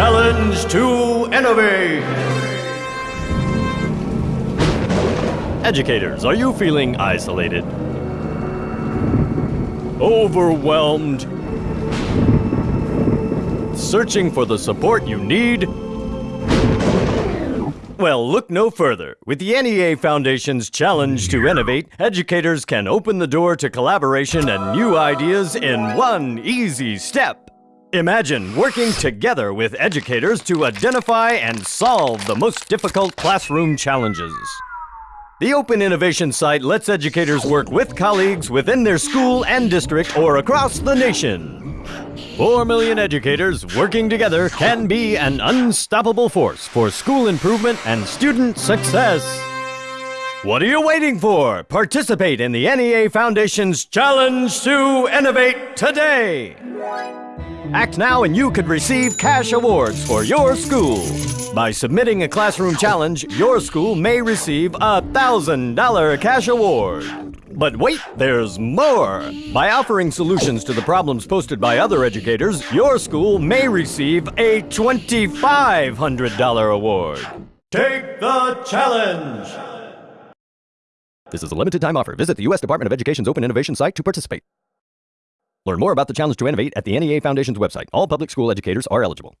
Challenge to Innovate! Educators, are you feeling isolated? Overwhelmed? Searching for the support you need? Well, look no further. With the NEA Foundation's Challenge to Innovate, educators can open the door to collaboration and new ideas in one easy step. Imagine working together with educators to identify and solve the most difficult classroom challenges. The Open Innovation site lets educators work with colleagues within their school and district or across the nation. Four million educators working together can be an unstoppable force for school improvement and student success. What are you waiting for? Participate in the NEA Foundation's Challenge to Innovate today! Act now and you could receive cash awards for your school. By submitting a classroom challenge, your school may receive a $1,000 cash award. But wait, there's more! By offering solutions to the problems posted by other educators, your school may receive a $2,500 award. Take the challenge! This is a limited time offer. Visit the U.S. Department of Education's Open Innovation site to participate. Learn more about the Challenge to Innovate at the NEA Foundation's website. All public school educators are eligible.